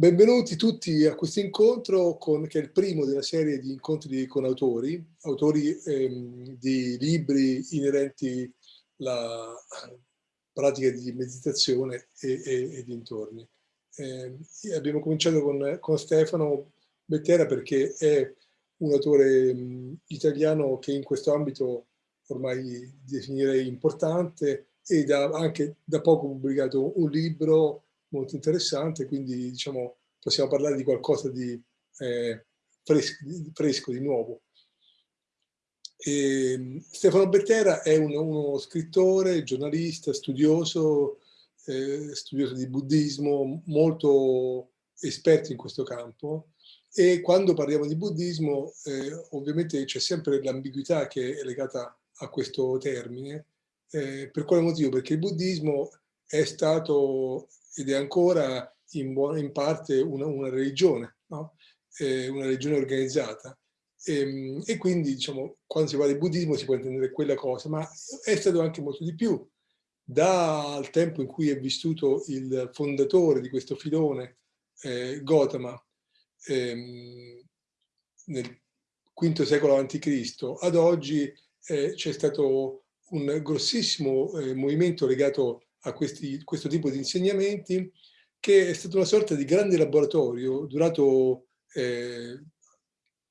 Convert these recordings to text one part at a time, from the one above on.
Benvenuti tutti a questo incontro con, che è il primo della serie di incontri con autori, autori ehm, di libri inerenti alla pratica di meditazione e, e, e dintorni. Eh, abbiamo cominciato con, con, Stefano Bettera perché è un autore mh, italiano che in questo ambito ormai definirei importante ed ha anche da poco pubblicato un libro molto interessante, quindi diciamo, possiamo parlare di qualcosa di, eh, fresco, di, fresco, di nuovo. E Stefano Bettera è uno, uno scrittore, giornalista, studioso, eh, studioso di buddismo, molto esperto in questo campo e quando parliamo di buddismo eh, ovviamente c'è sempre l'ambiguità che è legata a questo termine. Eh, per quale motivo? Perché il buddismo è stato ed è ancora in, in parte una, una religione, no? eh, una religione organizzata. E, ehm, e, quindi, diciamo, quando si parla di buddismo si può intendere quella cosa, ma è stato anche molto di più. Dal tempo in cui è vissuto il fondatore di questo filone, eh, Gotama, ehm, nel V secolo a.C., ad oggi eh, c'è stato un grossissimo eh, movimento legato a questi, questo tipo di insegnamenti, che è stato una sorta di grande laboratorio durato eh,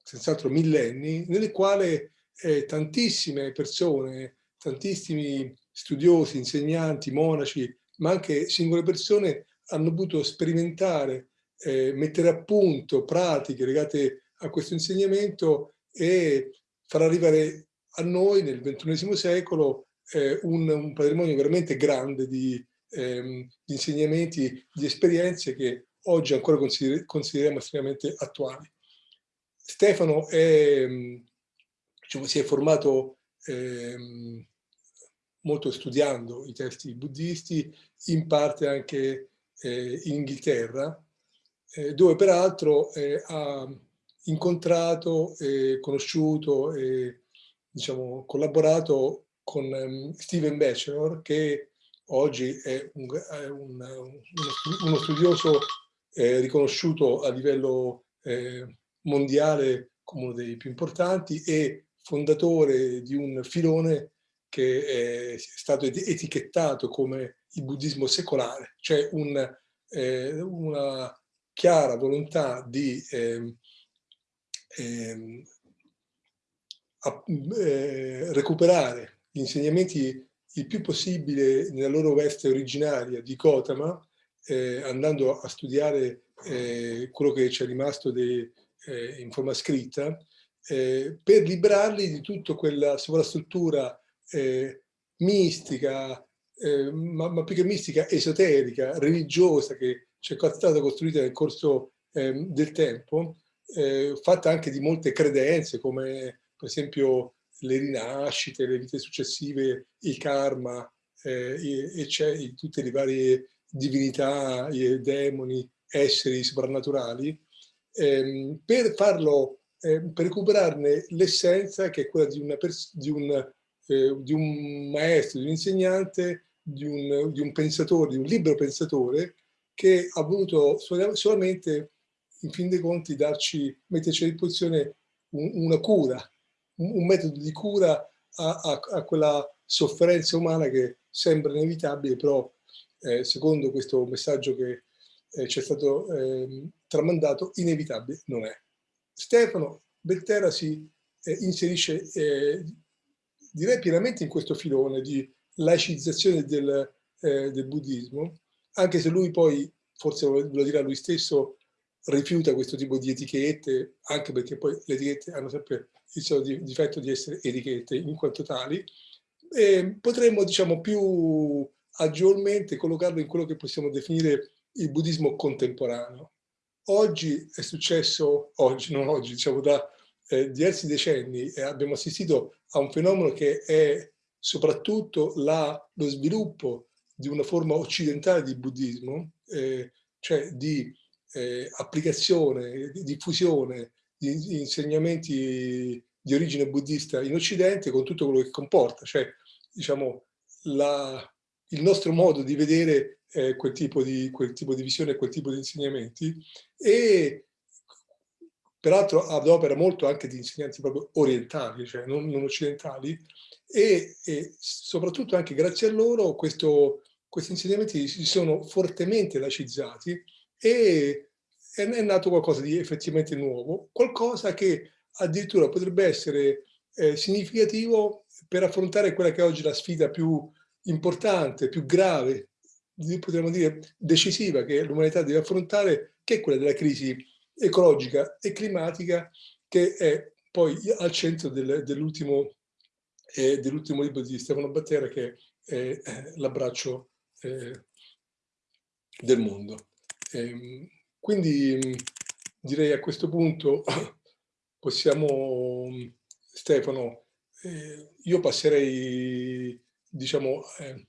senz'altro millenni, nel quale eh, tantissime persone, tantissimi studiosi, insegnanti, monaci, ma anche singole persone hanno potuto sperimentare, eh, mettere a punto pratiche legate a questo insegnamento e far arrivare a noi nel XXI secolo eh, un, un, patrimonio veramente grande di, ehm, di, insegnamenti, di esperienze che oggi ancora consider consideriamo estremamente attuali. Stefano è, diciamo, si è formato ehm, molto studiando i testi buddisti, in parte anche eh, in Inghilterra, eh, dove peraltro eh, ha incontrato, conosciuto e diciamo, collaborato con um, Steven Batchelor, che oggi è, un, un, uno studioso eh, riconosciuto a livello eh, mondiale come uno dei più importanti e fondatore di un filone che è stato etichettato come il buddismo secolare, cioè un, eh, una chiara volontà di eh, eh, recuperare gli insegnamenti il più possibile nella loro veste originaria di Gotama, eh, andando a studiare eh, quello che ci è rimasto de, eh, in forma scritta, eh, per liberarli di tutta quella sovrastruttura eh, mistica, eh, ma, ma, più che mistica, esoterica, religiosa, che ci è stata costruita nel corso ehm, del tempo, fatta anche di molte credenze, come per esempio le rinascite, le vite successive, il karma, eh, e c'è tutte le varie divinità, i demoni, esseri soprannaturali, ehm, per farlo, eh, per recuperarne l'essenza che è quella di, di, un, eh, di, un, maestro, di un insegnante, di un, di un pensatore, di un libero pensatore che ha voluto solamente, in fin dei conti, darci, metterci a disposizione una cura un metodo di cura a, a, a quella sofferenza umana che sembra inevitabile, però eh, secondo questo messaggio che eh, ci è stato eh, tramandato, inevitabile non è. Stefano Bettera si eh, inserisce, eh, direi pienamente in questo filone di laicizzazione del, eh, del buddismo, anche se lui poi, forse lo dirà lui stesso, rifiuta questo tipo di etichette, anche perché poi le etichette hanno sempre il suo difetto di essere etichette in quanto tali, potremmo diciamo più agevolmente collocarlo in quello che possiamo definire il buddismo contemporaneo. Oggi è successo, oggi, non oggi, diciamo da eh, diversi decenni, eh, abbiamo assistito a un fenomeno che è soprattutto la, lo sviluppo di una forma occidentale di buddismo, eh, cioè di eh, applicazione, di diffusione di insegnamenti di origine buddista in Occidente con tutto quello che comporta, cioè diciamo, la, il nostro modo di vedere eh, quel, tipo di, quel tipo di visione, quel tipo di insegnamenti e peraltro ad opera molto anche di insegnanti proprio orientali, cioè non, non occidentali, e, e, soprattutto anche grazie a loro questo, questi insegnamenti si sono fortemente laicizzati e è nato qualcosa di effettivamente nuovo, qualcosa che addirittura potrebbe essere eh, significativo per affrontare quella che è oggi la sfida più importante, più grave, potremmo dire decisiva che l'umanità deve affrontare, che è quella della crisi ecologica e climatica, che è poi al centro del, dell'ultimo eh, dell libro di Stefano Battera, che è eh, L'abbraccio eh, del mondo. Ehm, quindi direi a questo punto possiamo, Stefano, eh, io passerei, diciamo, eh,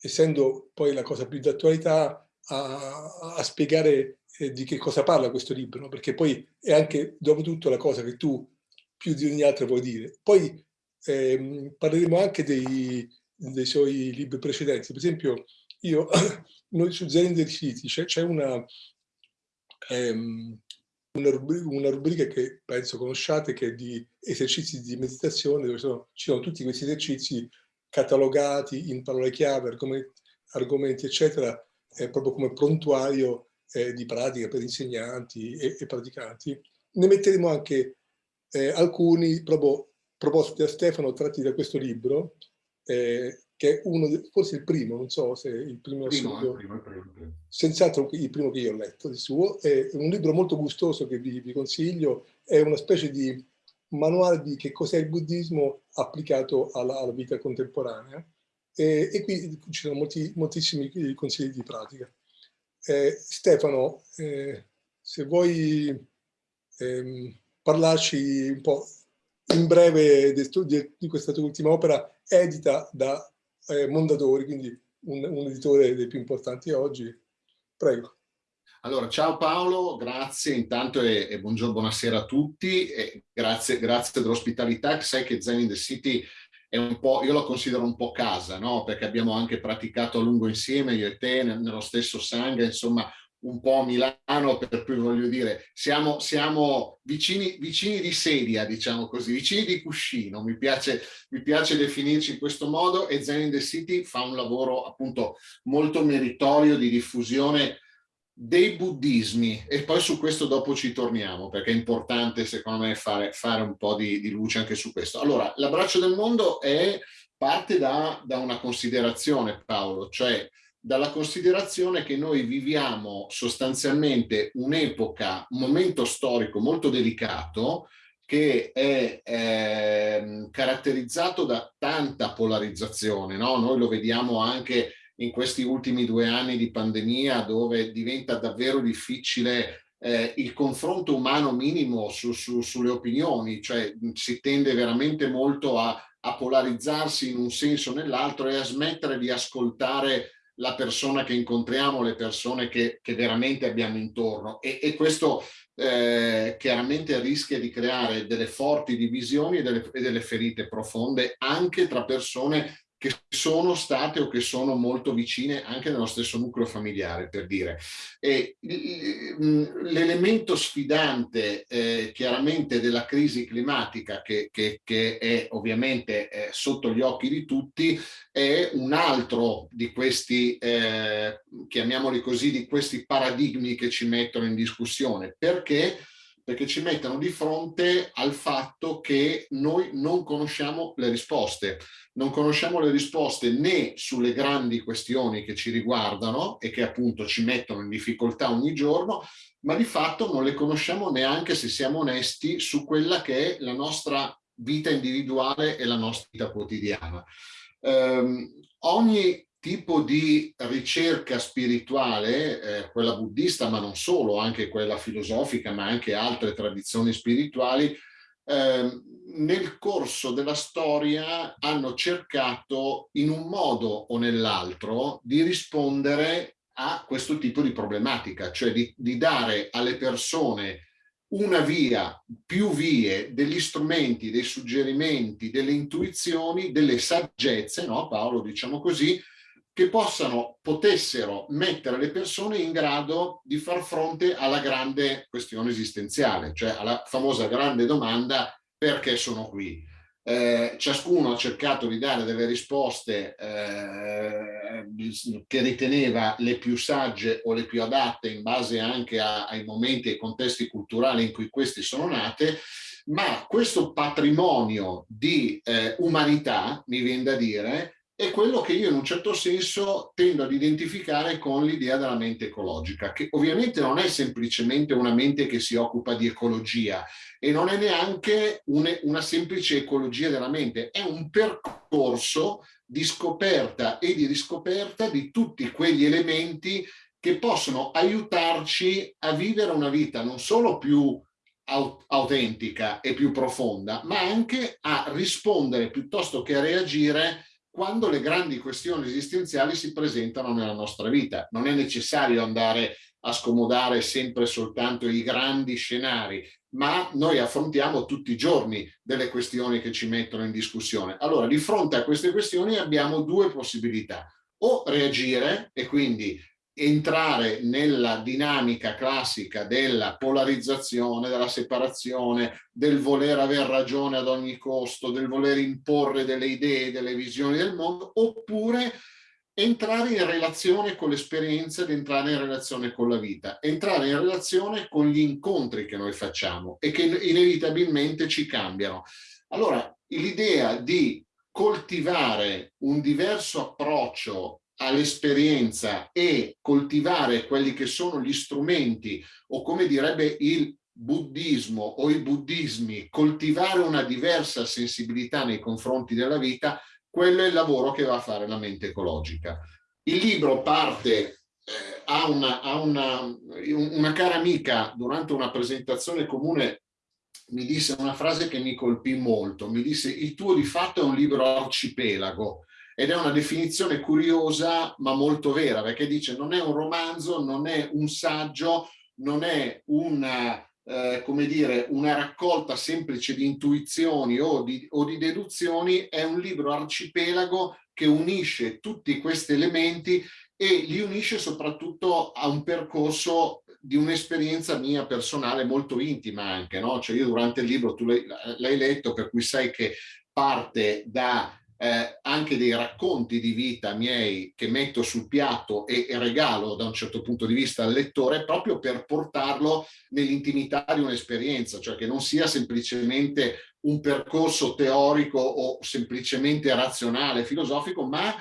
essendo poi la cosa più d'attualità, a, a, spiegare eh, di che cosa parla questo libro, perché poi è anche, dopo tutto, la cosa che tu più di ogni altra vuoi dire. Poi ehm, parleremo anche dei, dei suoi libri precedenti. Per esempio, io, noi su Zen City c'è una, ehm, una, rubrica, una, rubrica, che penso conosciate che è di esercizi di meditazione dove sono, ci sono tutti questi esercizi catalogati in parole chiave, argomenti, argomenti eccetera, eh, proprio come prontuario eh, di pratica per insegnanti e, e, praticanti. Ne metteremo anche eh, alcuni proprio proposti da Stefano tratti da questo libro eh, che è uno, forse il primo, non so se il primo, primo, il primo, il primo, senz'altro il primo che io ho letto di suo, è un libro molto gustoso che vi, vi consiglio, è una specie di manuale di che cos'è il buddismo applicato alla, alla vita contemporanea. E, e, qui ci sono molti, moltissimi consigli di pratica. Eh, Stefano, eh, se vuoi ehm, parlarci un po' in breve di, di questa tua ultima opera edita da eh, Mondadori, quindi un, un, editore dei più importanti oggi. Prego. Allora, ciao Paolo, grazie intanto e, e buongiorno, buonasera a tutti, grazie, grazie dell'ospitalità, sai che Zen in the City è un po', io lo considero un po' casa, no? Perché abbiamo anche praticato a lungo insieme, io e te, nello stesso sangue, insomma, un po' Milano, per cui voglio dire, siamo, siamo vicini, vicini, di sedia, diciamo così, vicini di cuscino, mi piace, mi piace definirci in questo modo e Zen in the City fa un lavoro appunto molto meritorio di diffusione dei buddismi e poi su questo dopo ci torniamo perché è importante secondo me fare, fare un po' di, di luce anche su questo. Allora, l'abbraccio del mondo è parte da, da una considerazione Paolo, cioè dalla considerazione che noi viviamo sostanzialmente un'epoca, un momento storico molto delicato che è eh, caratterizzato da tanta polarizzazione, no? Noi lo vediamo anche in questi ultimi due anni di pandemia dove diventa davvero difficile eh, il confronto umano minimo su, su, sulle opinioni, cioè si tende veramente molto a, a polarizzarsi in un senso o nell'altro e a smettere di ascoltare la persona che incontriamo, le persone che, che veramente abbiamo intorno. E, e questo eh, chiaramente rischia di creare delle forti divisioni e delle, e delle ferite profonde anche tra persone che sono state o che sono molto vicine anche nello stesso nucleo familiare, per dire. L'elemento sfidante eh, chiaramente della crisi climatica, che, che, che è ovviamente eh, sotto gli occhi di tutti, è un altro di questi, eh, chiamiamoli così, di questi paradigmi che ci mettono in discussione. Perché? perché ci mettono di fronte al fatto che noi non conosciamo le risposte. Non conosciamo le risposte né sulle grandi questioni che ci riguardano e che appunto ci mettono in difficoltà ogni giorno, ma di fatto non le conosciamo neanche se siamo onesti su quella che è la nostra vita individuale e la nostra vita quotidiana. Um, ogni tipo di ricerca spirituale, eh, quella buddista ma non solo, anche quella filosofica ma anche altre tradizioni spirituali, eh, nel corso della storia hanno cercato in un modo o nell'altro di rispondere a questo tipo di problematica, cioè di, di dare alle persone una via, più vie, degli strumenti, dei suggerimenti, delle intuizioni, delle saggezze, no Paolo, diciamo così, che possano, potessero mettere le persone in grado di far fronte alla grande questione esistenziale, cioè alla famosa grande domanda perché sono qui. Eh, ciascuno ha cercato di dare delle risposte eh, che riteneva le più sagge o le più adatte in base anche a, ai momenti e contesti culturali in cui questi sono nate, ma questo patrimonio di eh, umanità, mi viene da dire, è quello che io in un certo senso tendo ad identificare con l'idea della mente ecologica, che ovviamente non è semplicemente una mente che si occupa di ecologia e non è neanche un, una semplice ecologia della mente, è un percorso di scoperta e di riscoperta di tutti quegli elementi che possono aiutarci a vivere una vita non solo più autentica e più profonda, ma anche a rispondere piuttosto che a reagire quando le grandi questioni esistenziali si presentano nella nostra vita. Non è necessario andare a scomodare sempre soltanto i grandi scenari, ma noi affrontiamo tutti i giorni delle questioni che ci mettono in discussione. Allora, di fronte a queste questioni abbiamo due possibilità. O reagire e quindi entrare nella dinamica classica della polarizzazione, della separazione, del voler aver ragione ad ogni costo, del voler imporre delle idee, delle visioni del mondo, oppure entrare in relazione con l'esperienza ed entrare in relazione con la vita, entrare in relazione con gli incontri che noi facciamo e che inevitabilmente ci cambiano. Allora, l'idea di coltivare un diverso approccio all'esperienza e coltivare quelli che sono gli strumenti o come direbbe il buddismo o i buddismi, coltivare una diversa sensibilità nei confronti della vita, quello è il lavoro che va a fare la mente ecologica. Il libro parte eh, a, una, a una, una cara amica durante una presentazione comune mi disse una frase che mi colpì molto, mi disse il tuo di fatto è un libro arcipelago, ed è una definizione curiosa ma molto vera perché dice non è un romanzo, non è un saggio, non è una, eh, come dire, una raccolta semplice di intuizioni o di, o di deduzioni, è un libro arcipelago che unisce tutti questi elementi e li unisce soprattutto a un percorso di un'esperienza mia personale molto intima anche, no? Cioè io durante il libro, tu l'hai letto, per cui sai che parte da eh, anche dei racconti di vita miei che metto sul piatto e, e, regalo da un certo punto di vista al lettore proprio per portarlo nell'intimità di un'esperienza, cioè che non sia semplicemente un percorso teorico o semplicemente razionale, filosofico, ma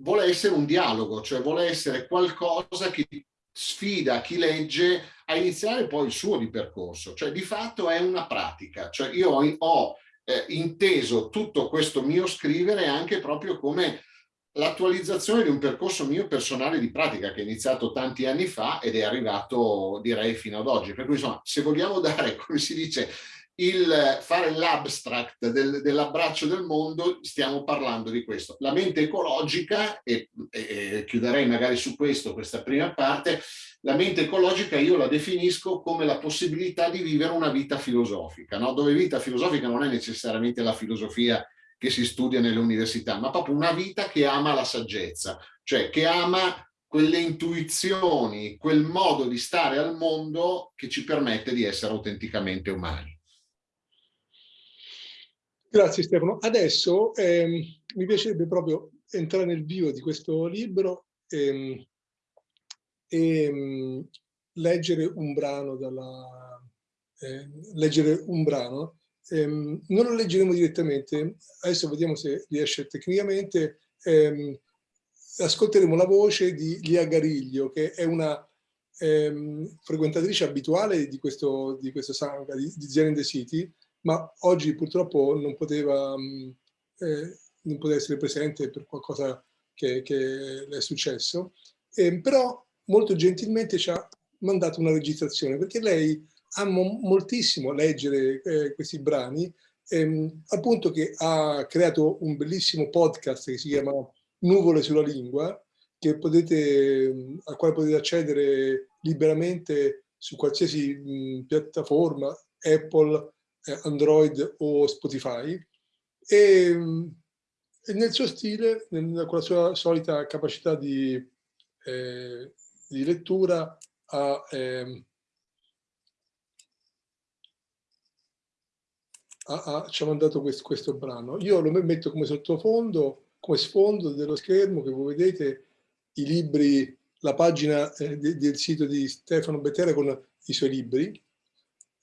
vuole essere un dialogo, cioè vuole essere qualcosa che sfida chi legge a iniziare poi il suo di percorso, cioè di fatto è una pratica, cioè io ho, ho eh, inteso tutto questo mio scrivere anche proprio come l'attualizzazione di un percorso mio personale di pratica che è iniziato tanti anni fa ed è arrivato direi fino ad oggi. Per cui insomma se vogliamo dare, come si dice, il fare l'abstract del, dell'abbraccio del mondo, stiamo parlando di questo. La mente ecologica, e, e, chiuderei magari su questo, questa prima parte, la mente ecologica io la definisco come la possibilità di vivere una vita filosofica, no? dove vita filosofica non è necessariamente la filosofia che si studia nelle università, ma proprio una vita che ama la saggezza, cioè che ama quelle intuizioni, quel modo di stare al mondo che ci permette di essere autenticamente umani. Grazie Stefano. Adesso ehm, mi piacerebbe proprio entrare nel vivo di questo libro ehm, e ehm, leggere un brano dalla, eh, leggere un brano. Ehm, non lo leggeremo direttamente, adesso vediamo se riesce tecnicamente. Ehm, ascolteremo la voce di Lia Gariglio, che è una frequentatrice abituale di questo, di questo sangha, di, di Zen the City, ma oggi purtroppo non poteva, mm, eh, non poteva essere presente per qualcosa che, che le è successo, eh, però molto gentilmente ci ha mandato una registrazione perché lei ama moltissimo leggere eh, questi brani, ehm, al punto che ha creato un bellissimo podcast che si chiama Nuvole sulla lingua, potete, al quale potete accedere liberamente su qualsiasi mh, piattaforma, Apple, eh, Android o Spotify. E, e nel suo stile, nel, con la sua solita capacità di, eh, di lettura, ha, eh, ha, ha, ci ha mandato questo, questo brano. Io lo metto come sottofondo, come sfondo dello schermo che voi vedete i libri, la pagina eh, de, del sito di Stefano Bettera con i suoi libri,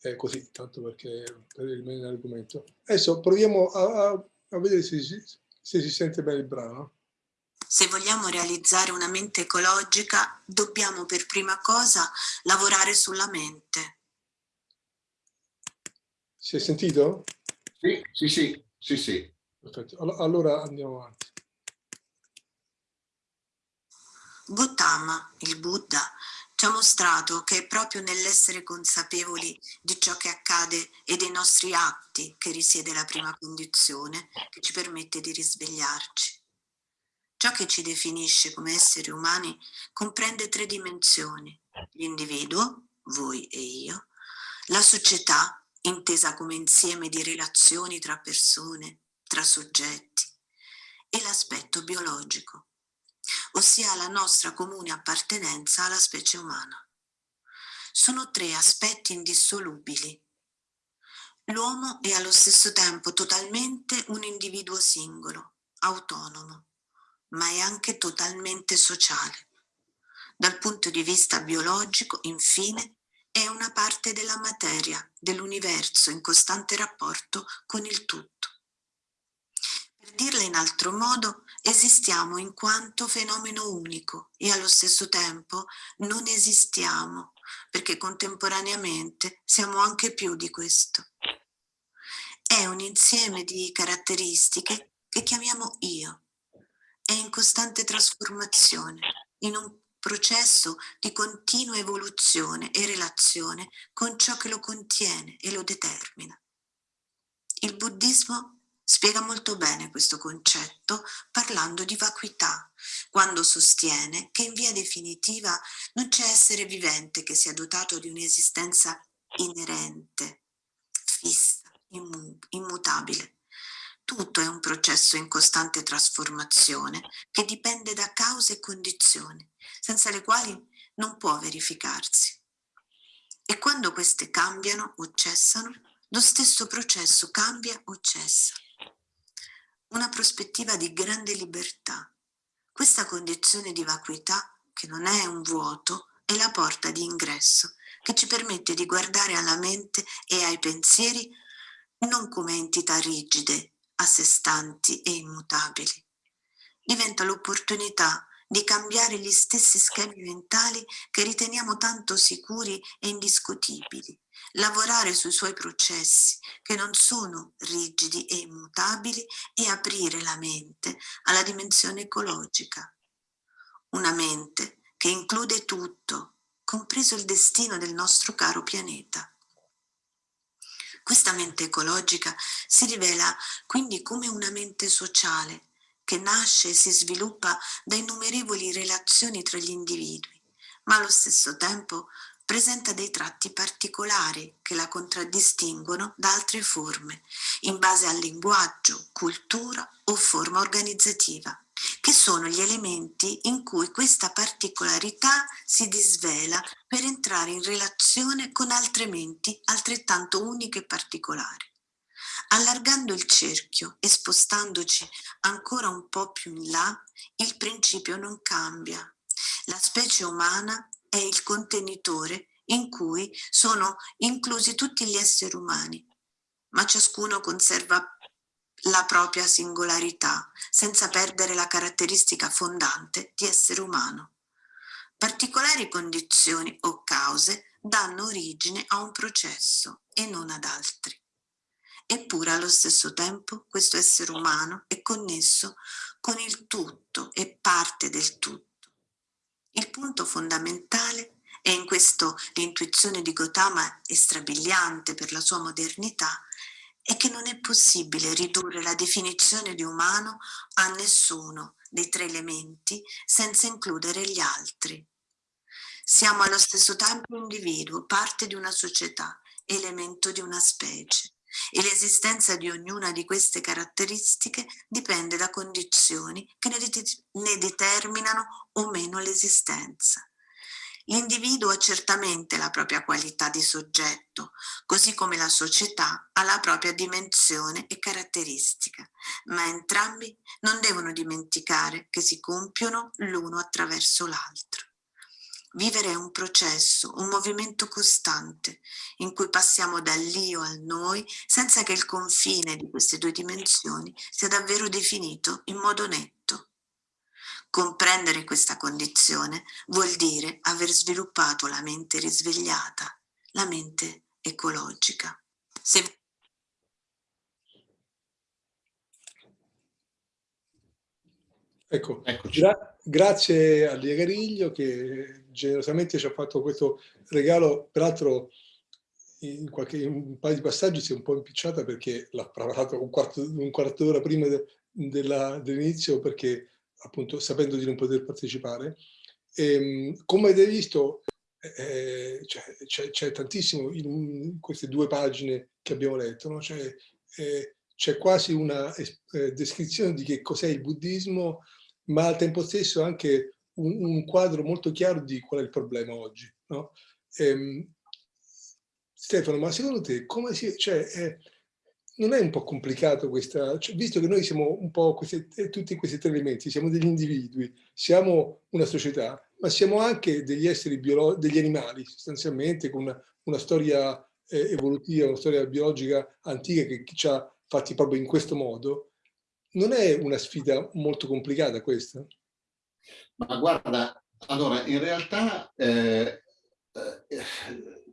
eh, così, tanto perché per rimanere nell'argomento. Adesso proviamo a, a, a vedere se, se si sente bene il brano. Se vogliamo realizzare una mente ecologica, dobbiamo per prima cosa lavorare sulla mente. Si è sentito? Sì, sì, sì, sì, sì. Perfetto, allora andiamo avanti. Gautama, il Buddha, ci ha mostrato che è proprio nell'essere consapevoli di ciò che accade e dei nostri atti che risiede la prima condizione che ci permette di risvegliarci. Ciò che ci definisce come esseri umani comprende tre dimensioni, l'individuo, voi e io, la società, intesa come insieme di relazioni tra persone, tra soggetti, e l'aspetto biologico, ossia la nostra comune appartenenza alla specie umana. Sono tre aspetti indissolubili. L'uomo è allo stesso tempo totalmente un individuo singolo, autonomo, ma è anche totalmente sociale. Dal punto di vista biologico, infine, è una parte della materia, dell'universo in costante rapporto con il tutto. Per dirla in altro modo, esistiamo in quanto fenomeno unico e allo stesso tempo non esistiamo, perché contemporaneamente siamo anche più di questo. È un insieme di caratteristiche che chiamiamo io. È in costante trasformazione, in un processo di continua evoluzione e relazione con ciò che lo contiene e lo determina. Il buddismo Spiega molto bene questo concetto parlando di vacuità, quando sostiene che in via definitiva non c'è essere vivente che sia dotato di un'esistenza inerente, fissa, immutabile. Tutto è un processo in costante trasformazione che dipende da cause e condizioni, senza le quali non può verificarsi. E quando queste cambiano o cessano, lo stesso processo cambia o cessa una prospettiva di grande libertà. Questa condizione di vacuità, che non è un vuoto, è la porta di ingresso che ci permette di guardare alla mente e ai pensieri non come entità rigide, a sé stanti e immutabili. Diventa l'opportunità di cambiare gli stessi schemi mentali che riteniamo tanto sicuri e indiscutibili lavorare sui suoi processi che non sono rigidi e immutabili e aprire la mente alla dimensione ecologica. Una mente che include tutto, compreso il destino del nostro caro pianeta. Questa mente ecologica si rivela quindi come una mente sociale che nasce e si sviluppa da innumerevoli relazioni tra gli individui, ma allo stesso tempo presenta dei tratti particolari che la contraddistinguono da altre forme, in base al linguaggio, cultura o forma organizzativa, che sono gli elementi in cui questa particolarità si disvela per entrare in relazione con altre menti altrettanto uniche e particolari. Allargando il cerchio e spostandoci ancora un po' più in là, il principio non cambia. La specie umana è il contenitore in cui sono inclusi tutti gli esseri umani, ma ciascuno conserva la propria singolarità senza perdere la caratteristica fondante di essere umano. Particolari condizioni o cause danno origine a un processo e non ad altri. Eppure allo stesso tempo questo essere umano è connesso con il tutto e parte del tutto il punto fondamentale e in questo l'intuizione di Gautama è strabiliante per la sua modernità, è che non è possibile ridurre la definizione di umano a nessuno dei tre elementi senza includere gli altri. Siamo allo stesso tempo individuo, parte di una società, elemento di una specie. e l'esistenza di ognuna di queste caratteristiche dipende da condizioni che ne, determinano o meno l'esistenza. L'individuo ha certamente la propria qualità di soggetto, così come la società ha la propria dimensione e caratteristica, ma entrambi non devono dimenticare che si compiono l'uno attraverso l'altro. Vivere è un processo, un movimento costante, in cui passiamo dall'io al noi senza che il confine di queste due dimensioni sia davvero definito in modo netto. Comprendere questa condizione vuol dire aver sviluppato la mente risvegliata, la mente ecologica. Se... Ecco, gra grazie a Lia Gariglio che generosamente ci ha fatto questo regalo, peraltro in, qualche, in un paio di passaggi si è un po' impicciata perché l'ha preparato un quarto, un quarto d'ora prima de, dell'inizio perché appunto sapendo di non poter partecipare. E, ehm, come avete visto eh, c'è, c'è tantissimo in queste due pagine che abbiamo letto, no? c'è eh, quasi una eh, descrizione di che cos'è il buddismo, ma al tempo stesso anche un, un, quadro molto chiaro di qual è il problema oggi. No? Ehm, Stefano, ma secondo te come si... Cioè, non è un po' complicato questa, cioè, visto che noi siamo un po' questi, eh, tutti questi tre elementi, siamo degli individui, siamo una società, ma siamo anche degli esseri biologici, degli animali sostanzialmente, con una, una storia eh, evolutiva, una storia biologica antica che ci ha fatti proprio in questo modo, non è una sfida molto complicata questa? Ma guarda, allora in realtà eh, eh,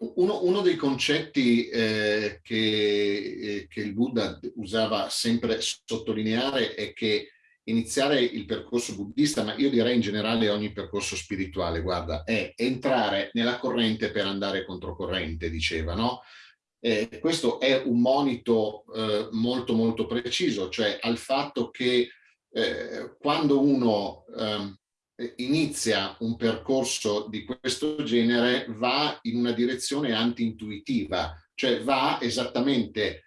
uno, uno, dei concetti eh, che, eh, che, il Buddha usava sempre sottolineare è che iniziare il percorso buddista, ma io direi in generale ogni percorso spirituale, guarda, è entrare nella corrente per andare controcorrente, diceva, no? Eh, questo è un monito eh, molto molto preciso, cioè al fatto che eh, quando uno ehm, inizia un percorso di questo genere va in una direzione anti-intuitiva, cioè va esattamente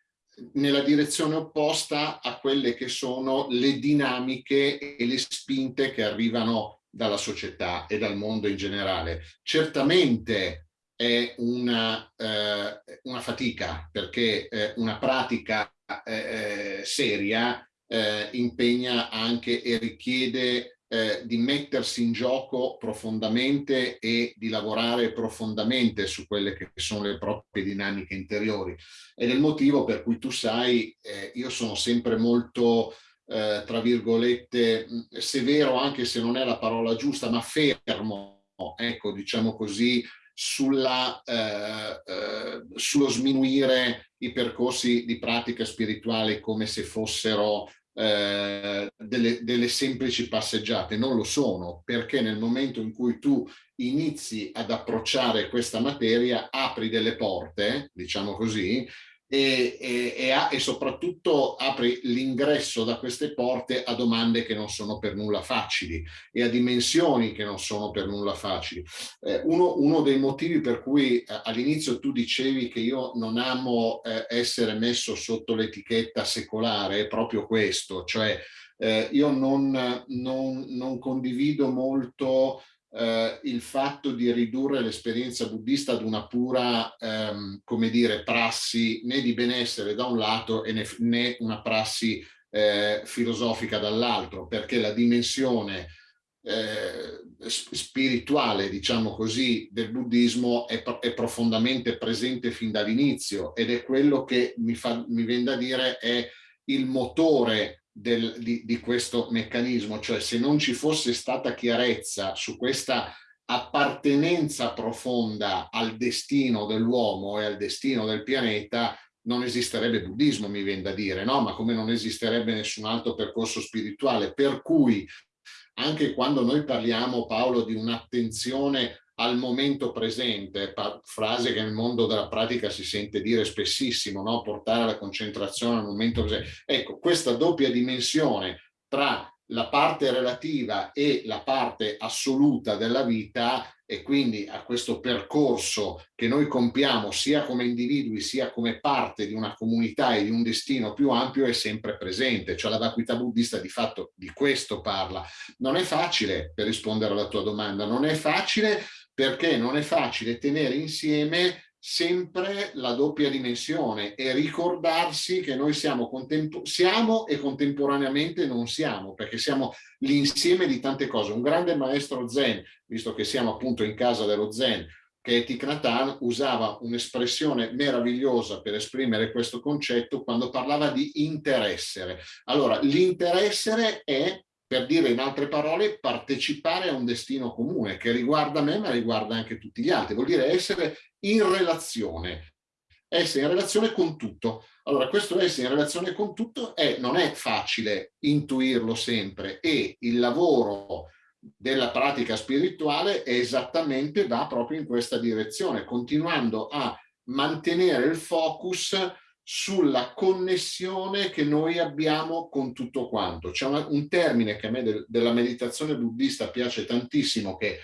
nella direzione opposta a quelle che sono le dinamiche e le spinte che arrivano dalla società e dal mondo in generale. Certamente è una, eh, una fatica perché eh, una pratica eh, eh seria eh, impegna anche e richiede eh, di mettersi in gioco profondamente e di lavorare profondamente su quelle che sono le proprie dinamiche interiori. Ed è il motivo per cui tu sai, eh, io sono sempre molto, eh, tra virgolette, severo, anche se non è la parola giusta, ma fermo, ecco, diciamo così, sulla, eh, eh, sullo sminuire i percorsi di pratica spirituale come se fossero eh, delle, delle, semplici passeggiate, non lo sono, perché nel momento in cui tu inizi ad approcciare questa materia apri delle porte, diciamo così, e, e, e, e soprattutto apri l'ingresso da queste porte a domande che non sono per nulla facili e a dimensioni che non sono per nulla facili. Eh, uno, uno, dei motivi per cui eh, all'inizio tu dicevi che io non amo eh, essere messo sotto l'etichetta secolare è proprio questo, cioè eh, io non, non, non condivido molto eh, il fatto di ridurre l'esperienza buddista ad una pura, ehm, come dire, prassi né di benessere da un lato e né, né una prassi eh, filosofica dall'altro, perché la dimensione eh, spirituale, diciamo così, del buddismo è, è profondamente presente fin dall'inizio ed è quello che mi, fa, mi viene da dire è il motore del, di, di questo meccanismo, cioè se non ci fosse stata chiarezza su questa appartenenza profonda al destino dell'uomo e al destino del pianeta, non esisterebbe buddismo, mi viene da dire, no? Ma come non esisterebbe nessun altro percorso spirituale. Per cui anche quando noi parliamo, Paolo, di un'attenzione al momento presente, frase che nel mondo della pratica si sente dire spessissimo, no? portare la concentrazione al momento presente. Ecco, questa doppia dimensione tra la parte relativa e la parte assoluta della vita e quindi a questo percorso che noi compiamo sia come individui sia come parte di una comunità e di un destino più ampio è sempre presente, cioè la vacuità buddista di fatto di questo parla. Non è facile, per rispondere alla tua domanda, non è facile perché non è facile tenere insieme sempre la doppia dimensione e ricordarsi che noi siamo, siamo e contemporaneamente non siamo, perché siamo l'insieme di tante cose. Un grande maestro zen, visto che siamo appunto in casa dello zen, che è Thich Nhat usava un'espressione meravigliosa per esprimere questo concetto quando parlava di interessere. Allora, l'interessere è per dire in altre parole partecipare a un destino comune che riguarda me ma riguarda anche tutti gli altri, vuol dire essere in relazione, essere in relazione con tutto. Allora questo essere in relazione con tutto è, non è facile intuirlo sempre e il lavoro della pratica spirituale è esattamente va proprio in questa direzione, continuando a mantenere il focus sulla connessione che noi abbiamo con tutto quanto. C'è un termine che a me de, della meditazione buddista piace tantissimo, che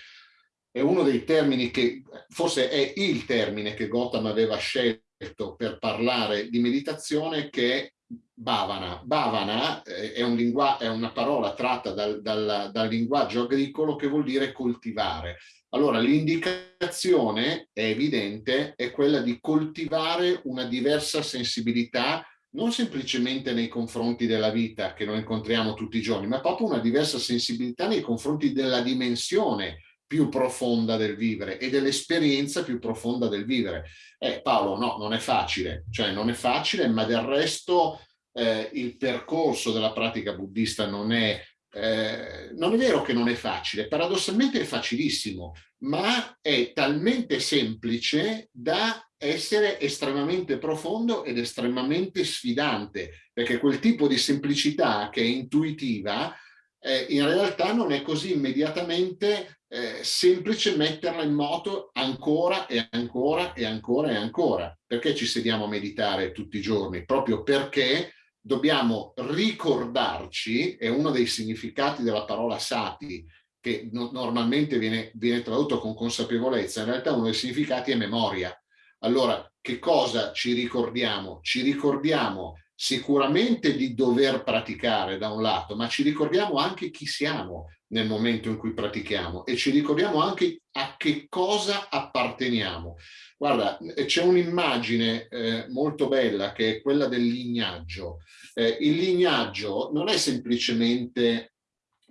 è uno dei termini che, forse è il termine che Gotham aveva scelto per parlare di meditazione, che è Bhavana. Bhavana eh, è, un è una parola tratta dal, dal, dal linguaggio agricolo che vuol dire coltivare. Allora, l'indicazione è evidente, è quella di coltivare una diversa sensibilità non semplicemente nei confronti della vita che noi incontriamo tutti i giorni, ma proprio una diversa sensibilità nei confronti della dimensione più profonda del vivere e dell'esperienza più profonda del vivere. Eh, Paolo, no, non è facile, cioè non è facile, ma del resto eh, il percorso della pratica buddista non è eh, non è vero che non è facile, paradossalmente è facilissimo, ma è talmente semplice da essere estremamente profondo ed estremamente sfidante, perché quel tipo di semplicità che è intuitiva, eh, in realtà non è così immediatamente eh, semplice metterla in moto ancora e ancora e ancora e ancora. Perché ci sediamo a meditare tutti i giorni? Proprio perché dobbiamo ricordarci, è uno dei significati della parola sati, che no, normalmente viene, viene tradotto con consapevolezza, in realtà uno dei significati è memoria. Allora, che cosa ci ricordiamo? Ci ricordiamo sicuramente di dover praticare da un lato, ma ci ricordiamo anche chi siamo nel momento in cui pratichiamo e ci ricordiamo anche a che cosa apparteniamo. Guarda, eh, c'è un'immagine eh, molto bella che è quella del lignaggio. Eh, il lignaggio non è semplicemente,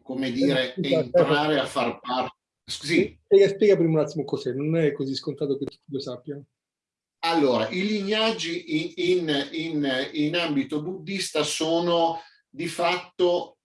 come dire, entrare a far parte... Sì. Spiega, spiega prima un attimo cos'è, non è così scontato che tutti lo sappiano. Allora, i lignaggi in, in, in, in ambito buddista sono di fatto,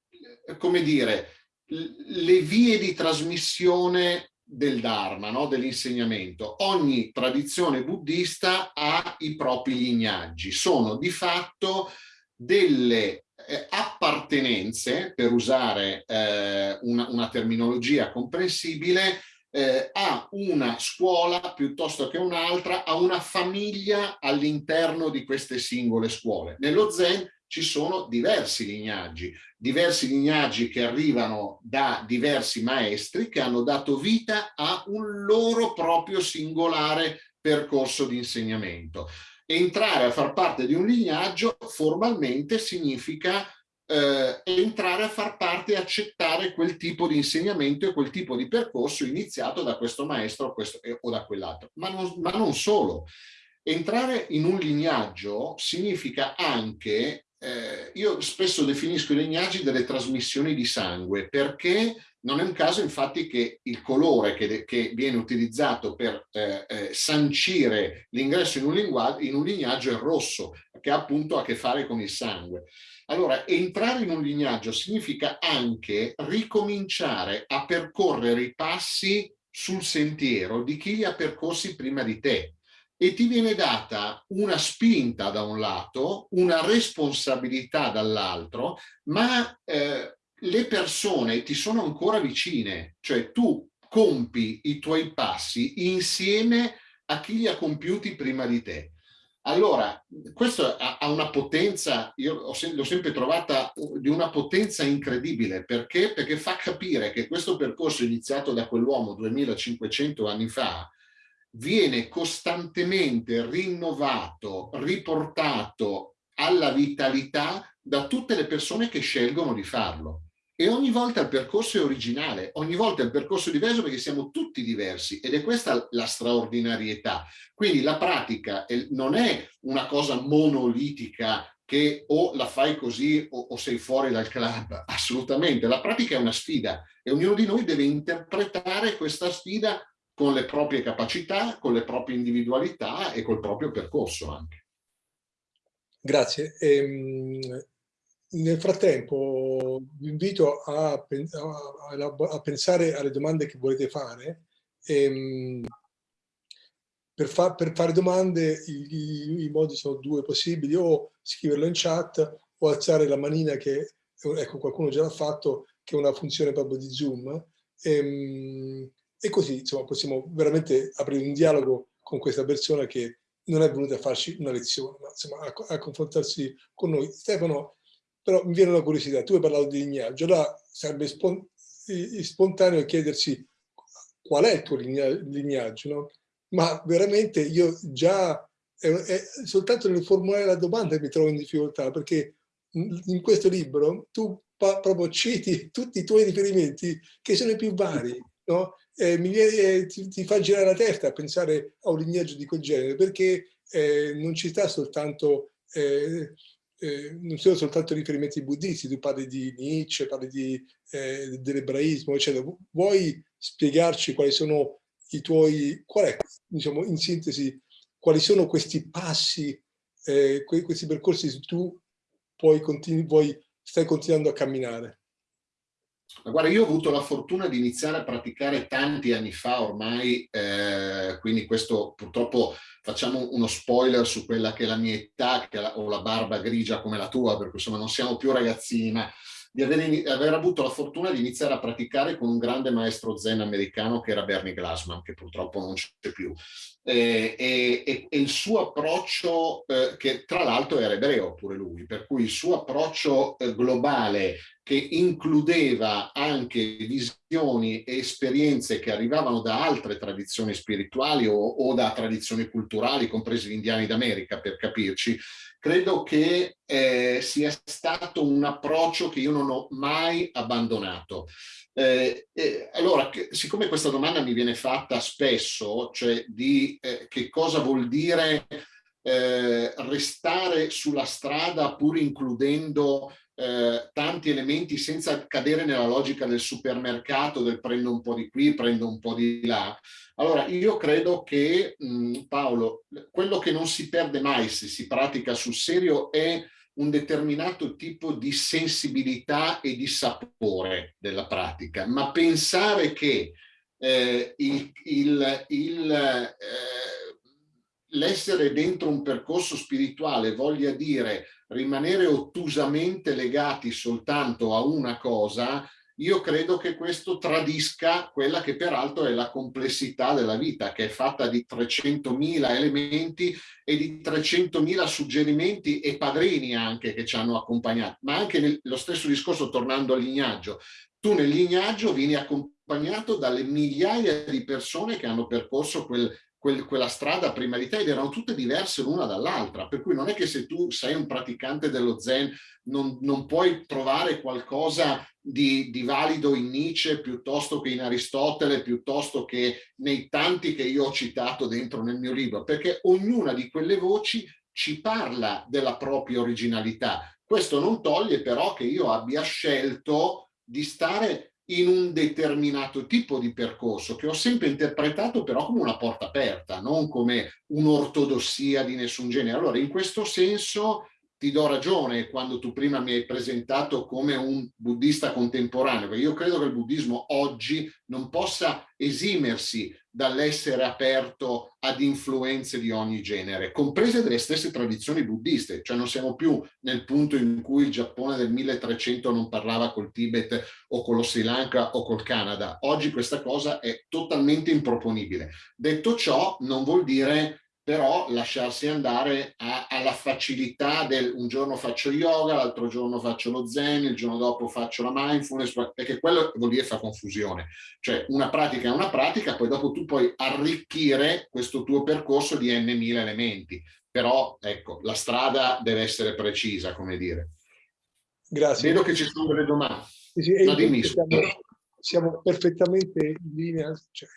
eh, come dire, le vie di trasmissione del Dharma, no? dell'insegnamento. Ogni tradizione buddista ha i propri lignaggi, sono di fatto delle eh, appartenenze, per usare eh, una, una, terminologia comprensibile, eh, a una scuola piuttosto che un'altra, a una famiglia all'interno di queste singole scuole. Nello Zen ci sono diversi lignaggi, diversi lignaggi che arrivano da diversi maestri che hanno dato vita a un loro proprio singolare percorso di insegnamento. Entrare a far parte di un lignaggio formalmente significa eh, entrare a far parte e accettare quel tipo di insegnamento e quel tipo di percorso iniziato da questo maestro questo, eh, o da quell'altro. Ma, ma non solo. Entrare in un lignaggio significa anche eh, io spesso definisco i lignaggi delle trasmissioni di sangue perché non è un caso infatti che il colore che, che viene utilizzato per eh, eh, sancire l'ingresso in, in, un lignaggio è rosso, che ha appunto a che fare con il sangue. Allora, entrare in un lignaggio significa anche ricominciare a percorrere i passi sul sentiero di chi li ha percorsi prima di te e ti viene data una spinta da un lato, una responsabilità dall'altro, ma eh, le persone ti sono ancora vicine, cioè tu compi i tuoi passi insieme a chi li ha compiuti prima di te. Allora, questo ha una potenza, io l'ho sempre trovata di una potenza incredibile, perché? Perché fa capire che questo percorso iniziato da quell'uomo 2500 anni fa viene costantemente rinnovato, riportato alla vitalità da tutte le persone che scelgono di farlo. E ogni volta il percorso è originale, ogni volta il percorso è diverso perché siamo tutti diversi ed è questa la straordinarietà. Quindi la pratica non è una cosa monolitica che o la fai così o, o sei fuori dal club, assolutamente. La pratica è una sfida e ognuno di noi deve interpretare questa sfida con le proprie capacità, con le proprie individualità e col proprio percorso anche. Grazie. Ehm, nel frattempo vi invito a, a, a, pensare alle domande che volete fare. Ehm, per, fa, per, fare domande i, i, i, modi sono due possibili, o scriverlo in chat o alzare la manina che, ecco qualcuno già l'ha fatto, che è una funzione proprio di Zoom. Ehm, e così insomma, possiamo veramente aprire un dialogo con questa persona che non è venuta a farci una lezione, ma insomma, a, a confrontarsi con noi. Stefano, però mi viene una curiosità, tu hai parlato di lignaggio, allora sarebbe spon spontaneo chiedersi qual è il tuo lignaggio, no? ma veramente io già, è, è, soltanto nel formulare la domanda mi trovo in difficoltà, perché in questo libro tu proprio citi tutti i tuoi riferimenti che sono i più vari, no? Eh, mi viene, eh, ti, ti, fa girare la testa a pensare a un lignaggio di quel genere, perché eh, non ci sta soltanto eh, eh, non sono soltanto riferimenti buddisti, tu parli di Nietzsche, parli eh, dell'ebraismo, eccetera. Vuoi spiegarci quali sono i tuoi, qual è, diciamo, in sintesi, quali sono questi passi, eh, questi percorsi che tu poi continui, vuoi, stai continuando a camminare? Ma guarda, io ho avuto la fortuna di iniziare a praticare tanti anni fa ormai, eh, quindi questo purtroppo facciamo uno spoiler su quella che è la mia età, che ho la barba grigia come la tua, per cui insomma non siamo più ragazzini, ma di aver, aver, avuto la fortuna di iniziare a praticare con un grande maestro zen americano che era Bernie Glassman, che purtroppo non c'è più. E, e, e, il suo approccio, eh, che tra l'altro era ebreo pure lui, per cui il suo approccio eh, globale che includeva anche visioni e esperienze che arrivavano da altre tradizioni spirituali o, o da tradizioni culturali, compresi gli indiani d'America per capirci, credo che eh, sia stato un approccio che io non ho mai abbandonato. Eh, eh, allora, che, siccome questa domanda mi viene fatta spesso, cioè di eh, che cosa vuol dire eh, restare sulla strada pur includendo eh, tanti elementi senza cadere nella logica del supermercato, del prendo un po' di qui, prendo un po' di là. Allora, io credo che, mh, Paolo, quello che non si perde mai se si pratica sul serio è un determinato tipo di sensibilità e di sapore della pratica, ma pensare che eh, eh, l'essere dentro un percorso spirituale voglia dire rimanere ottusamente legati soltanto a una cosa, io credo che questo tradisca quella che peraltro è la complessità della vita, che è fatta di 300.000 elementi e di 300.000 suggerimenti e padrini anche che ci hanno accompagnato. Ma anche nel, lo stesso discorso, tornando al lignaggio, tu nel lignaggio vieni accompagnato dalle migliaia di persone che hanno percorso quel quel, quella strada prima di te ed erano tutte diverse l'una dall'altra, per cui non è che se tu sei un praticante dello Zen non, non puoi trovare qualcosa di, di, valido in Nietzsche piuttosto che in Aristotele, piuttosto che nei tanti che io ho citato dentro nel mio libro, perché ognuna di quelle voci ci parla della propria originalità. Questo non toglie però che io abbia scelto di stare in un determinato tipo di percorso che ho sempre interpretato però come una porta aperta, non come un'ortodossia di nessun genere. Allora in questo senso ti do ragione quando tu prima mi hai presentato come un buddista contemporaneo, perché io credo che il buddismo oggi non possa esimersi dall'essere aperto ad influenze di ogni genere, comprese delle stesse tradizioni buddiste, cioè non siamo più nel punto in cui il Giappone del 1300 non parlava col Tibet o con lo Sri Lanka o col Canada. Oggi questa cosa è totalmente improponibile. Detto ciò, non vuol dire però lasciarsi andare a, alla facilità del un giorno faccio yoga, l'altro giorno faccio lo zen, il giorno dopo faccio la mindfulness, perché quello vuol dire fa confusione. Cioè una pratica è una pratica, poi dopo tu puoi arricchire questo tuo percorso di n mila elementi. Però ecco, la strada deve essere precisa, come dire. Grazie. Vedo che ci sono delle domande. Sì, sì, no, dimmi, siamo, siamo, perfettamente in linea. Cioè,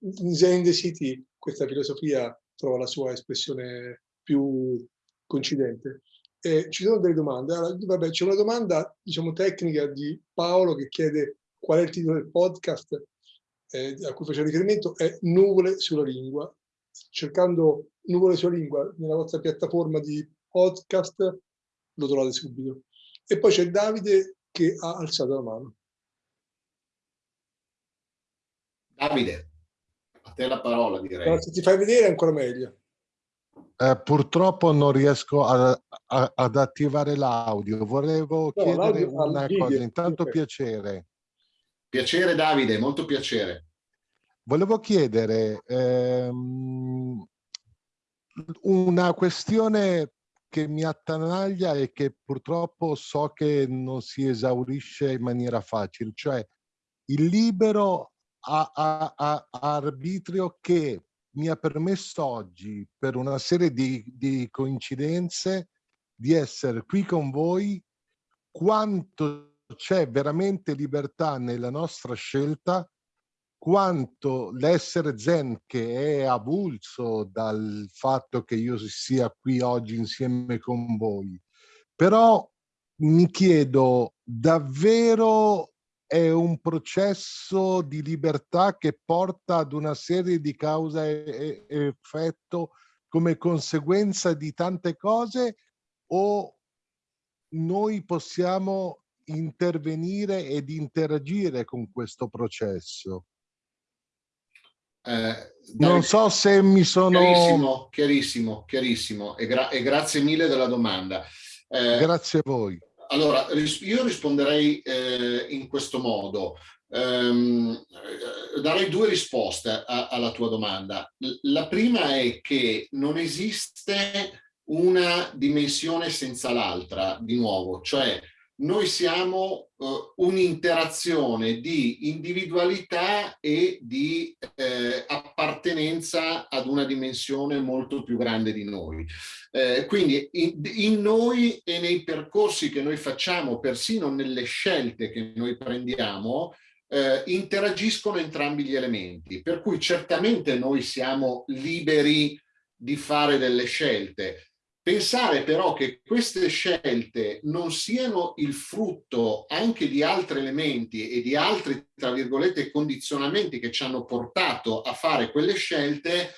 in Zen the City questa filosofia trova la sua espressione più coincidente. Eh, ci sono delle domande. Allora, c'è una domanda, diciamo, tecnica di Paolo che chiede qual è il titolo del podcast eh, a cui faceva riferimento, è Nuvole sulla lingua. Cercando Nuvole sulla lingua nella vostra piattaforma di podcast lo trovate subito. E poi c'è Davide che ha alzato la mano. Davide te la parola direi. No, se ti fai vedere è ancora meglio. Eh, purtroppo non riesco a, a, ad attivare l'audio. Volevo no, chiedere una cosa. Intanto okay. piacere. Piacere Davide, molto piacere. Volevo chiedere ehm, una questione che mi attanaglia e che purtroppo so che non si esaurisce in maniera facile, cioè il libero a, a, a, arbitrio che mi ha permesso oggi, per una serie di, di coincidenze, di essere qui con voi, quanto c'è veramente libertà nella nostra scelta, quanto l'essere zen che è avulso dal fatto che io sia qui oggi insieme con voi. Però mi chiedo davvero è un processo di libertà che porta ad una serie di causa e, effetto come conseguenza di tante cose o noi possiamo intervenire ed interagire con questo processo? Eh, non so se mi sono... Chiarissimo, chiarissimo, chiarissimo e, gra e grazie mille della domanda. Eh, grazie a voi. Allora, io risponderei eh, in questo modo. Um, darei due risposte a, alla tua domanda. La prima è che non esiste una dimensione senza l'altra, di nuovo, cioè noi siamo uh, un'interazione di individualità e di eh, appartenenza ad una dimensione molto più grande di noi. Eh, quindi in, in, noi e nei percorsi che noi facciamo, persino nelle scelte che noi prendiamo, eh, interagiscono entrambi gli elementi, per cui certamente noi siamo liberi di fare delle scelte, Pensare però che queste scelte non siano il frutto anche di altri elementi e di altri, tra virgolette, condizionamenti che ci hanno portato a fare quelle scelte,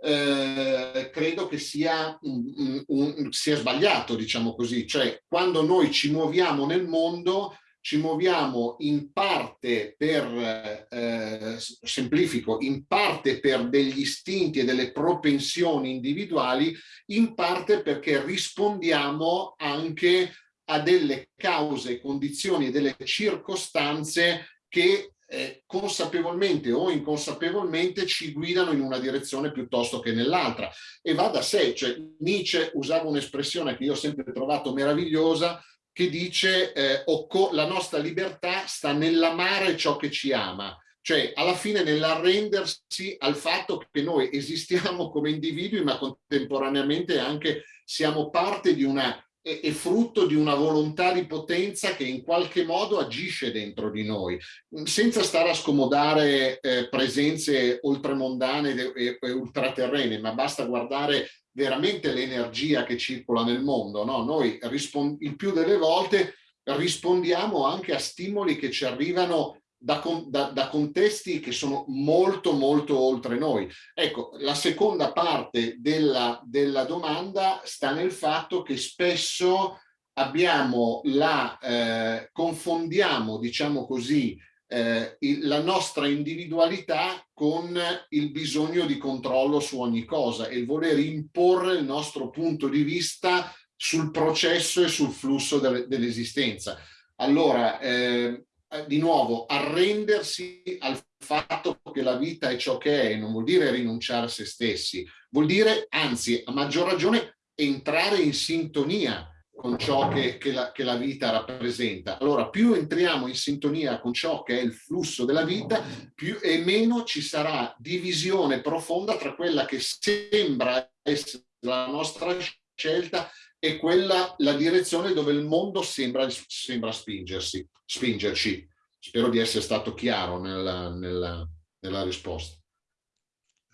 eh, credo che sia, un, un, sia sbagliato, diciamo così. Cioè, quando noi ci muoviamo nel mondo, ci muoviamo in parte per, eh, semplifico, in parte per degli istinti e delle propensioni individuali, in parte perché rispondiamo anche a delle cause, condizioni e delle circostanze che eh, consapevolmente o inconsapevolmente ci guidano in una direzione piuttosto che nell'altra. E va da sé, cioè Nietzsche usava un'espressione che io ho sempre trovato meravigliosa, che dice eh, la nostra libertà sta nell'amare ciò che ci ama, cioè alla fine nell'arrendersi al fatto che noi esistiamo come individui ma contemporaneamente anche siamo parte di una è, frutto di una volontà di potenza che in qualche modo agisce dentro di noi, senza stare a scomodare eh, presenze oltremondane e, e ultraterrene, ma basta guardare veramente l'energia che circola nel mondo. No? Noi il più delle volte rispondiamo anche a stimoli che ci arrivano da, da, da, contesti che sono molto molto oltre noi. Ecco, la seconda parte della, della domanda sta nel fatto che spesso abbiamo la, eh, confondiamo, diciamo così, eh, il, la nostra individualità con il bisogno di controllo su ogni cosa e il voler imporre il nostro punto di vista sul processo e sul flusso dell'esistenza. Allora, eh, di nuovo, arrendersi al fatto che la vita è ciò che è, non vuol dire rinunciare a se stessi, vuol dire, anzi, a maggior ragione, entrare in sintonia con ciò che, che, la, che, la, vita rappresenta. Allora, più entriamo in sintonia con ciò che è il flusso della vita, più e meno ci sarà divisione profonda tra quella che sembra essere la nostra scelta e quella, la direzione dove il mondo sembra, sembra spingersi, spingerci. Spero di essere stato chiaro nella, nella, nella risposta.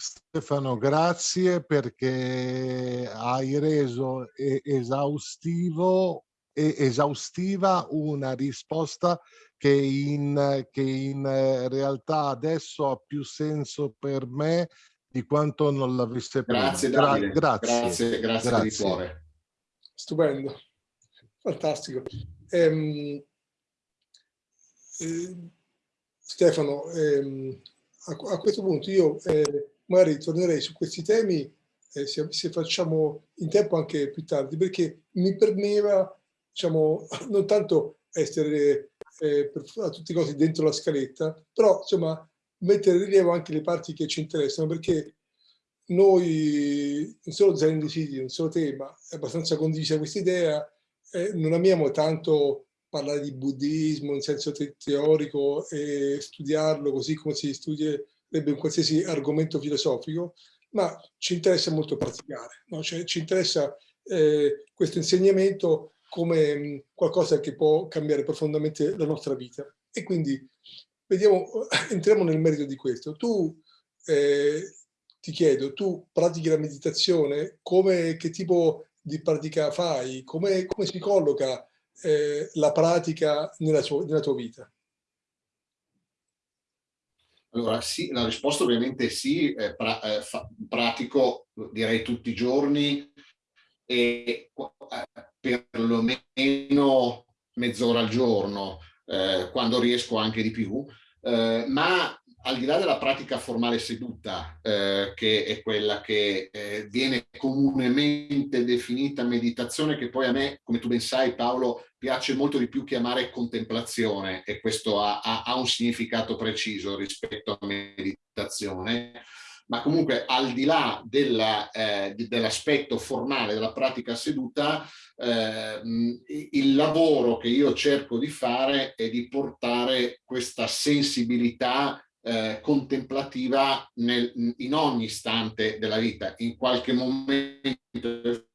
Stefano, grazie perché hai reso esaustivo e esaustiva una risposta che in, che in realtà adesso ha più senso per me di quanto non l'avesse prima. Grazie, Gra grazie. Grazie, grazie, grazie. di cuore. Stupendo, fantastico. Ehm, eh, Stefano, ehm, a, a, questo punto io eh, magari tornerei su questi temi eh, se, se, facciamo in tempo anche più tardi, perché mi premeva, diciamo, non tanto essere eh, per, a tutti i costi dentro la scaletta, però insomma mettere in rilievo anche le parti che ci interessano, perché noi, non solo Zen City, non solo te, ma è abbastanza condivisa questa idea, eh, non amiamo tanto parlare di buddismo in senso te teorico e studiarlo così come si studia un qualsiasi argomento filosofico, ma ci interessa molto praticare, no? cioè, ci interessa eh, questo insegnamento come mh, mm, qualcosa che può cambiare profondamente la nostra vita. E quindi vediamo, entriamo nel merito di questo. Tu, eh, ti chiedo, tu pratichi la meditazione, come, che tipo di pratica fai? Come, come si colloca eh, la pratica nella, sua, nella tua vita? Allora sì, la risposta ovviamente sì, eh, pra, eh, fa, pratico direi tutti i giorni e eh, perlomeno mezz'ora al giorno, eh, quando riesco anche di più, eh, ma al di là della pratica formale seduta, eh, che è quella che eh, viene comunemente definita meditazione, che poi a me, come tu ben sai Paolo, piace molto di più chiamare contemplazione e questo ha, ha, ha un significato preciso rispetto a meditazione, ma comunque al di là eh, dell'aspetto formale della pratica seduta, eh, il lavoro che io cerco di fare è di portare questa sensibilità eh, contemplativa nel, in ogni istante della vita. In qualche momento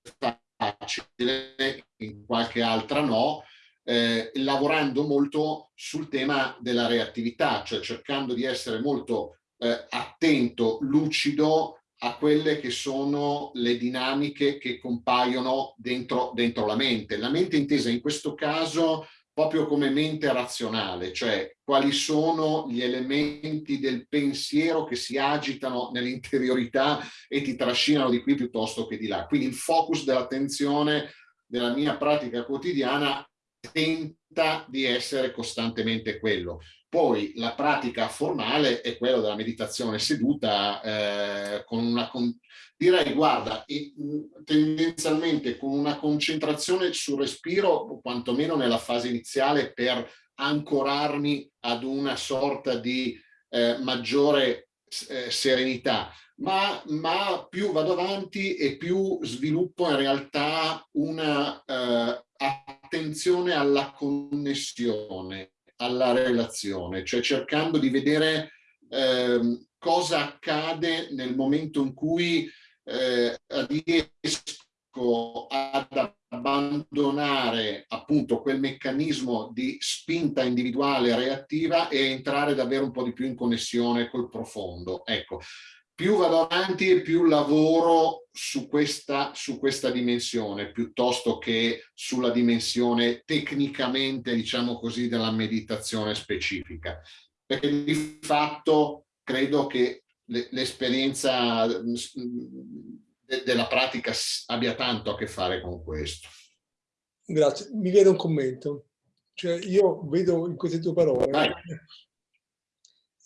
facile, in qualche altra no, eh, lavorando molto sul tema della reattività, cioè cercando di essere molto eh, attento, lucido a quelle che sono le dinamiche che compaiono dentro, dentro la mente. La mente intesa in questo caso proprio come mente razionale, cioè quali sono gli elementi del pensiero che si agitano nell'interiorità e ti trascinano di qui piuttosto che di là. Quindi il focus dell'attenzione della mia pratica quotidiana tenta di essere costantemente quello. Poi la pratica formale è quella della meditazione seduta eh, con una, con, direi guarda, tendenzialmente con una concentrazione sul respiro, quantomeno nella fase iniziale per ancorarmi ad una sorta di eh, maggiore eh, serenità, ma, ma, più vado avanti e più sviluppo in realtà una eh, attenzione alla connessione, alla relazione, cioè cercando di vedere eh, cosa accade nel momento in cui eh, riesco ad abbandonare appunto quel meccanismo di spinta individuale reattiva e entrare davvero un po' di più in connessione col profondo. Ecco, più vado avanti e più lavoro su questa, su questa dimensione piuttosto che sulla dimensione tecnicamente, diciamo così, della meditazione specifica. Perché di fatto credo che l'esperienza della pratica abbia tanto a che fare con questo. Grazie. Mi viene un commento. Cioè, io vedo in queste tue parole... Vai.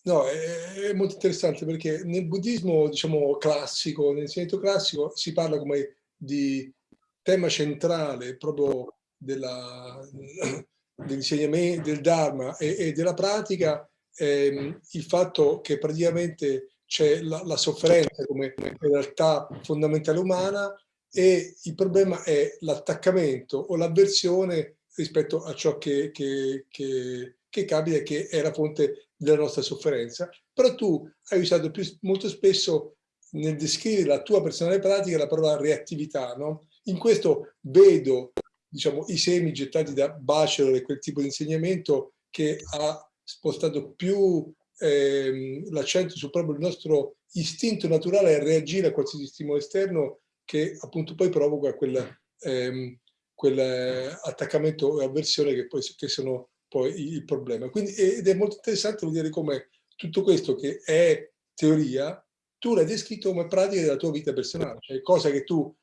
No, è, è, molto interessante perché nel buddismo, diciamo, classico, nell'insegnamento classico, si parla come di tema centrale proprio dell'insegnamento, del Dharma e, e, della pratica ehm, il fatto che praticamente c'è la, la, sofferenza come realtà fondamentale umana e il problema è l'attaccamento o l'avversione rispetto a ciò che, che, che, che capita che è la fonte della nostra sofferenza. Però tu hai usato più, molto spesso nel descrivere la tua personale pratica la parola reattività. No? In questo vedo diciamo, i semi gettati da Bachelor e quel tipo di insegnamento che ha spostato più ehm, l'accento su proprio il nostro istinto naturale a reagire a qualsiasi stimolo esterno che appunto poi provoca quel, ehm, quell'attaccamento e avversione che poi che sono poi il problema. Quindi, ed è molto interessante vedere come tutto questo che è teoria, tu l'hai descritto come pratica della tua vita personale, cioè cosa che tu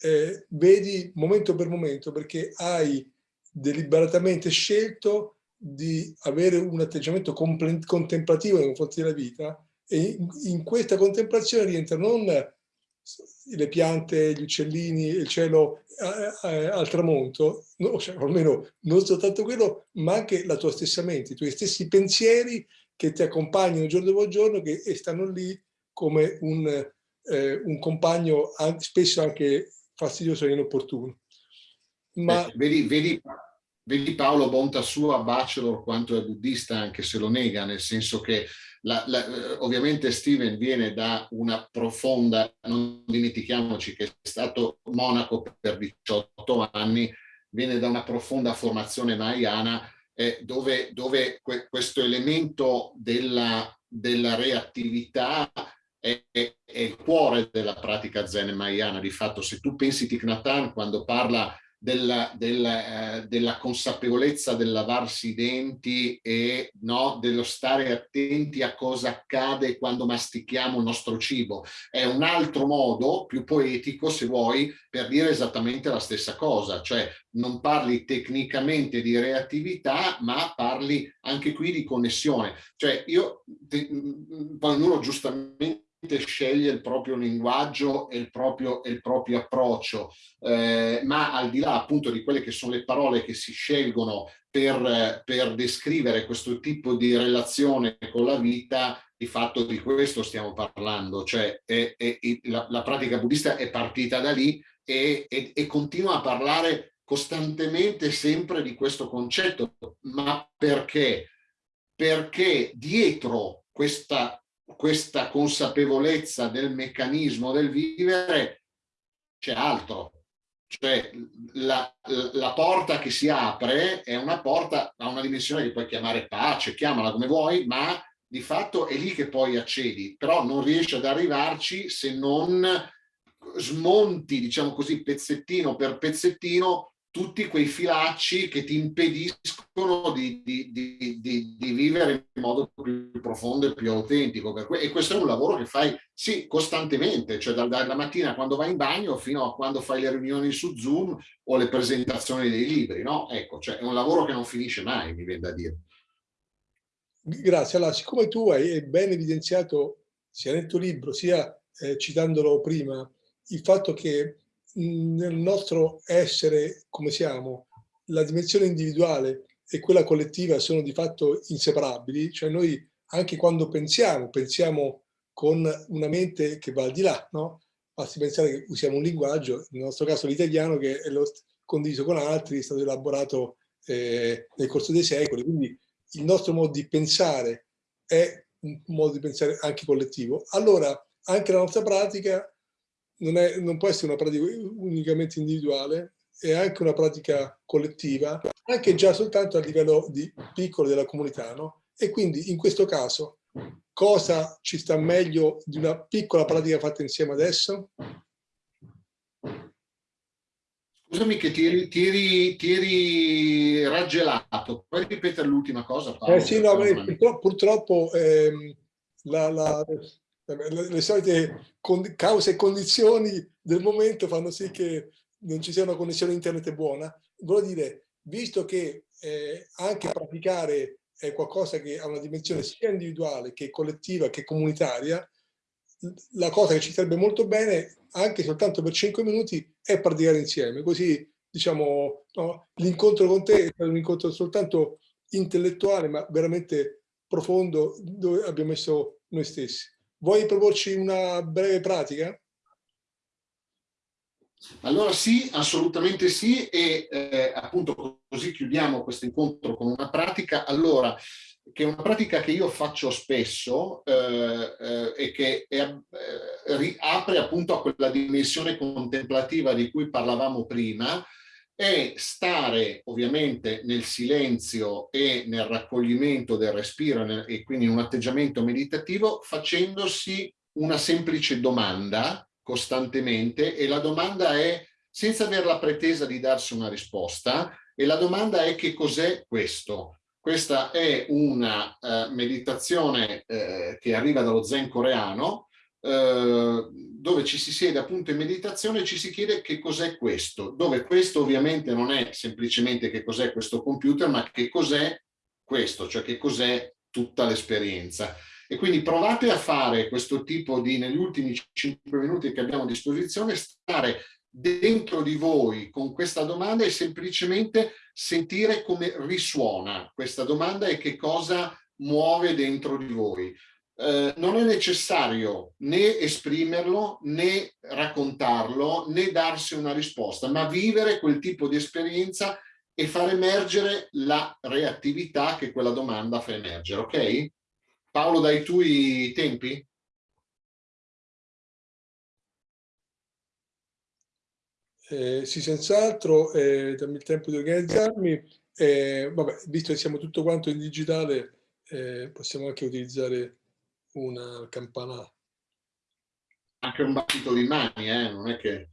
eh, vedi momento per momento perché hai deliberatamente scelto di avere un atteggiamento contemplativo nei confronti della vita e in, in questa contemplazione rientra non le piante, gli uccellini, il cielo eh, eh, al tramonto, no, cioè, almeno non soltanto quello, ma anche la tua stessa mente, i tuoi stessi pensieri che ti accompagnano giorno dopo giorno che, e stanno lì come un, eh, un compagno spesso anche fastidioso e inopportuno. Ma... Eh, vedi, vedi, vedi Paolo Bonta sua bachelor quanto è buddista anche se lo nega, nel senso che la, la, ovviamente Steven viene da una profonda, non dimentichiamoci che è stato monaco per 18 anni, viene da una profonda formazione mahayana eh, dove, dove que, questo elemento della, della reattività è, è, è, il cuore della pratica zen mahayana. Di fatto se tu pensi Thich Nhat Hanh quando parla della, della, eh, della, consapevolezza del lavarsi i denti e no, dello stare attenti a cosa accade quando mastichiamo il nostro cibo. È un altro modo, più poetico se vuoi, per dire esattamente la stessa cosa, cioè non parli tecnicamente di reattività, ma parli anche qui di connessione. Cioè io, te, ognuno giustamente sceglie il proprio linguaggio e il proprio, e il proprio approccio, eh, ma al di là appunto di quelle che sono le parole che si scelgono per, per descrivere questo tipo di relazione con la vita, di fatto di questo stiamo parlando, cioè è, è, la, la, pratica buddista è partita da lì e, e continua a parlare costantemente sempre di questo concetto, ma perché? Perché dietro questa questa consapevolezza del meccanismo del vivere c'è altro. Cioè la, la, porta che si apre è una porta a una dimensione che puoi chiamare pace, chiamala come vuoi, ma di fatto è lì che poi accedi, però non riesci ad arrivarci se non smonti, diciamo così, pezzettino per pezzettino tutti quei filacci che ti impediscono di, di, di, di, vivere in modo più profondo e più autentico. E questo è un lavoro che fai, sì, costantemente, cioè dalla mattina quando vai in bagno fino a quando fai le riunioni su Zoom o le presentazioni dei libri, no? Ecco, cioè è un lavoro che non finisce mai, mi viene da dire. Grazie. Allora, siccome tu hai ben evidenziato, sia nel tuo libro, sia eh, citandolo prima, il fatto che nel nostro essere come siamo, la dimensione individuale e quella collettiva sono di fatto inseparabili, cioè noi anche quando pensiamo, pensiamo con una mente che va al di là, no? Basti pensare che usiamo un linguaggio, nel nostro caso l'italiano, che è condiviso con altri, è stato elaborato eh, nel corso dei secoli, quindi il nostro modo di pensare è un modo di pensare anche collettivo. Allora, anche la nostra pratica non, è, non può essere una pratica unicamente individuale, è anche una pratica collettiva, anche già soltanto a livello di piccolo della comunità. No? E quindi in questo caso cosa ci sta meglio di una piccola pratica fatta insieme adesso? Scusami che ti ti ti eri raggelato, puoi ripetere l'ultima cosa Paolo? Eh sì, no, purtroppo, purtroppo ehm, la, la, le, le solite cause e condizioni del momento fanno sì che non ci sia una connessione internet buona. Voglio dire, visto che eh, anche praticare è qualcosa che ha una dimensione sia individuale che collettiva che comunitaria, la cosa che ci sarebbe molto bene, anche soltanto per 5 minuti, è praticare insieme. Così, diciamo, no, l'incontro con te è un incontro soltanto intellettuale, ma veramente profondo dove abbiamo messo noi stessi. Vuoi proporci una breve pratica? Allora sì, assolutamente sì e eh, appunto così chiudiamo questo incontro con una pratica. Allora, che è una pratica che io faccio spesso eh, eh, e che è, eh, riapre appunto a quella dimensione contemplativa di cui parlavamo prima, è stare ovviamente nel silenzio e nel raccoglimento del respiro e quindi in un atteggiamento meditativo facendosi una semplice domanda costantemente e la domanda è senza avere la pretesa di darsi una risposta e la domanda è che cos'è questo? Questa è una uh, meditazione uh, che arriva dallo zen coreano uh, dove ci si siede appunto in meditazione e ci si chiede che cos'è questo, dove questo ovviamente non è semplicemente che cos'è questo computer ma che cos'è questo, cioè che cos'è tutta l'esperienza. E quindi provate a fare questo tipo di, negli ultimi 5 minuti che abbiamo a disposizione, stare dentro di voi con questa domanda e semplicemente sentire come risuona questa domanda e che cosa muove dentro di voi. Eh, non è necessario né esprimerlo, né raccontarlo, né darsi una risposta, ma vivere quel tipo di esperienza e far emergere la reattività che quella domanda fa emergere, ok? Paolo, dai tu i tempi? Eh, sì, senz'altro, eh, dammi il tempo di organizzarmi. Eh, vabbè, visto che siamo tutto quanto in digitale, eh, possiamo anche utilizzare una campana. Anche un battito di mani, eh? non è che...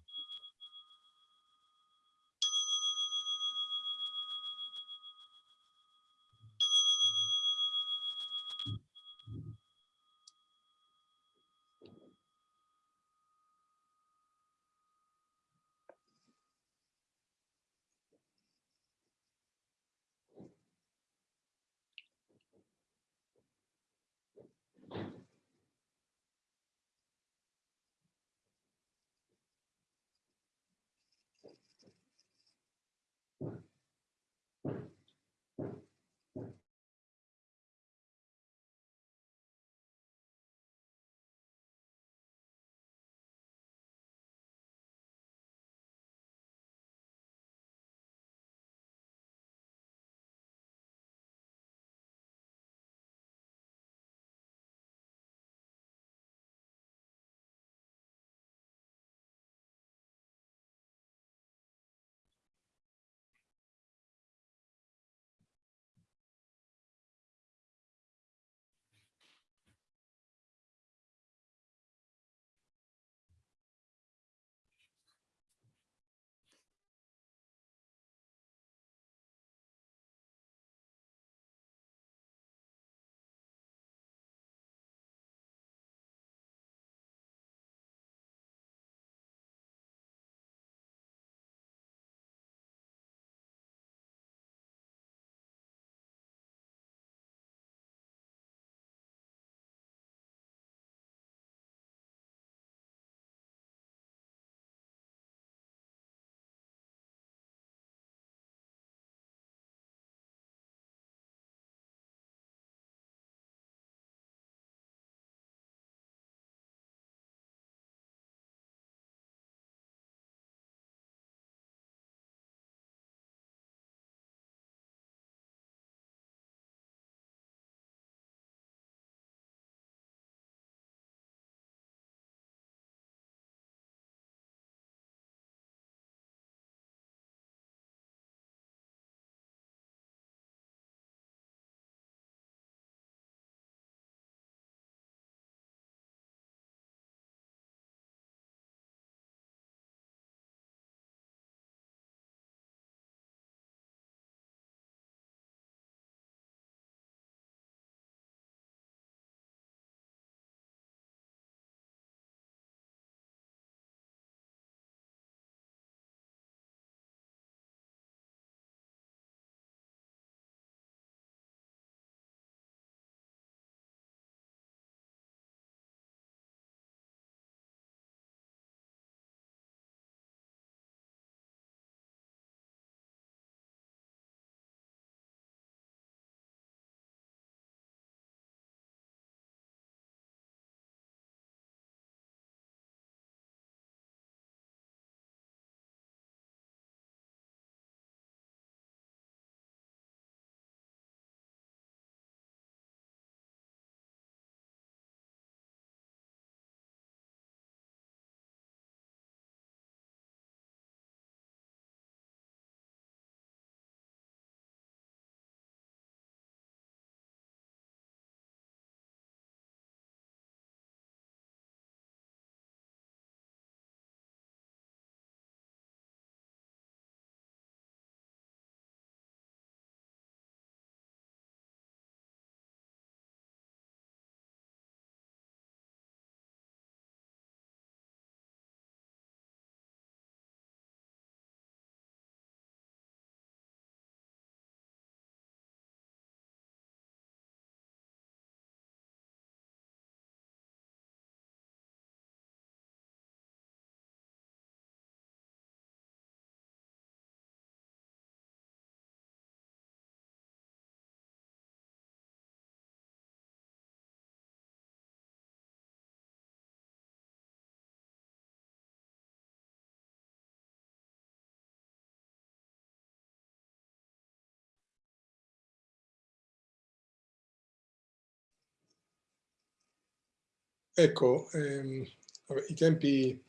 ecco, ehm, vabbè, i tempi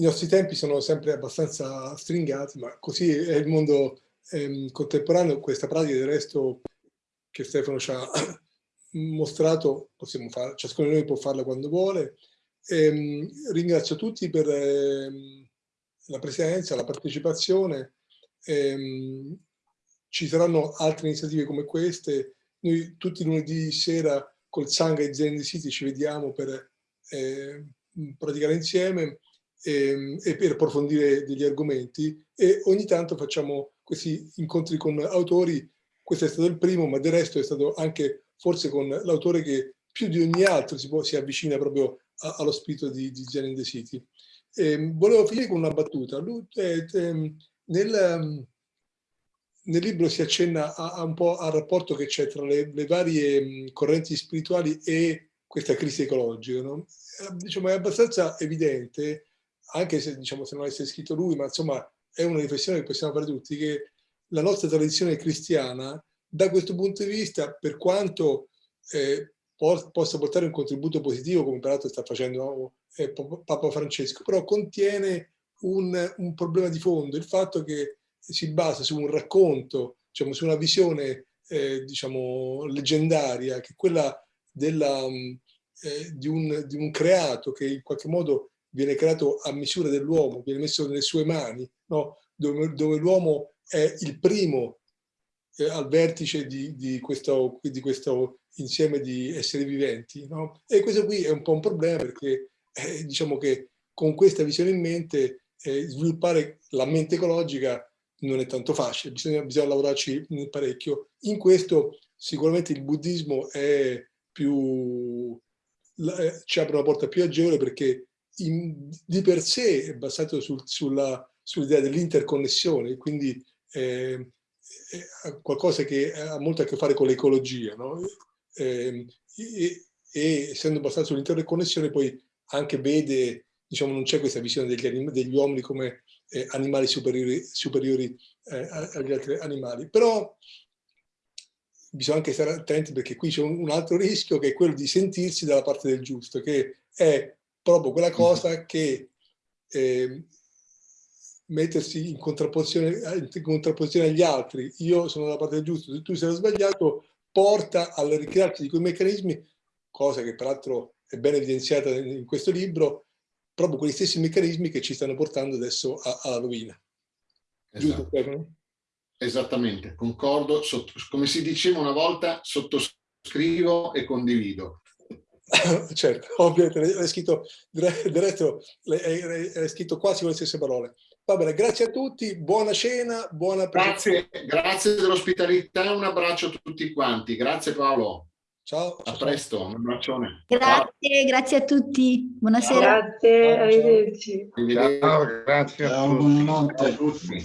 i nostri tempi sono sempre abbastanza stringati, ma così è il mondo ehm, contemporaneo. Questa pratica del resto che Stefano ci ha mostrato, possiamo fare, ciascuno di noi può farla quando vuole. Ehm, ringrazio tutti per ehm, la presenza, la partecipazione. Ehm, ci saranno altre iniziative come queste. Noi tutti lunedì sera col Sangha e Zen City ci vediamo per eh, praticare insieme e, ehm, e per approfondire degli argomenti e ogni tanto facciamo questi incontri con autori, questo è stato il primo, ma del resto è stato anche forse con l'autore che più di ogni altro si, può, si avvicina proprio a, allo spirito di, di Zen in the City. E, ehm, volevo finire con una battuta. Eh, eh, nel, nel, libro si accenna a, a un po' al rapporto che c'è tra le, le, varie correnti spirituali e questa crisi ecologica. No? Eh, diciamo, è abbastanza evidente anche se, diciamo, se non avesse scritto lui, ma insomma è una riflessione che possiamo fare tutti, che la nostra tradizione cristiana, da questo punto di vista, per quanto eh, po possa portare un contributo positivo, come peraltro sta facendo eh, Papa Francesco, però contiene un, un, problema di fondo, il fatto che si basa su un racconto, diciamo, su una visione eh, diciamo, leggendaria, che è quella della, eh, di, un, di un creato che in qualche modo viene creato a misura dell'uomo, viene messo nelle sue mani, no? dove, dove l'uomo è il primo eh, al vertice di, di, questo, di, questo, insieme di esseri viventi. No? E questo qui è un po' un problema perché eh, diciamo che con questa visione in mente eh, sviluppare la mente ecologica non è tanto facile, bisogna, bisogna lavorarci parecchio. In questo sicuramente il buddismo è più, eh, ci apre una porta più agevole perché in, di per sé è basato sul, sull'idea sull dell'interconnessione, quindi eh, è qualcosa che ha molto a che fare con l'ecologia, no? eh, e, e, essendo basato sull'interconnessione poi anche vede, diciamo, non c'è questa visione degli, degli, uomini come eh, animali superiori, superiori eh, agli altri animali, però bisogna anche stare attenti perché qui c'è un, un altro rischio che è quello di sentirsi dalla parte del giusto, che è proprio quella cosa che eh, mettersi in contrapposizione, in contrapposizione, agli altri, io sono dalla parte del giusto, se tu sei sbagliato, porta al ricrearsi di quei meccanismi, cosa che peraltro è ben evidenziata in questo libro, proprio quegli stessi meccanismi che ci stanno portando adesso alla rovina. Esatto. Giusto, Esattamente, concordo, sotto, come si diceva una volta, sottoscrivo e condivido. certo, ovviamente, è scritto, resto è, scritto quasi con le stesse parole. Va bene, grazie a tutti, buona cena, buona Grazie, grazie dell'ospitalità, un abbraccio a tutti quanti. Grazie Paolo. Ciao. A presto, un abbraccione. Grazie, ciao. grazie a tutti. Buonasera. Grazie, arrivederci. Ciao, grazie a tutti. Ciao a tutti.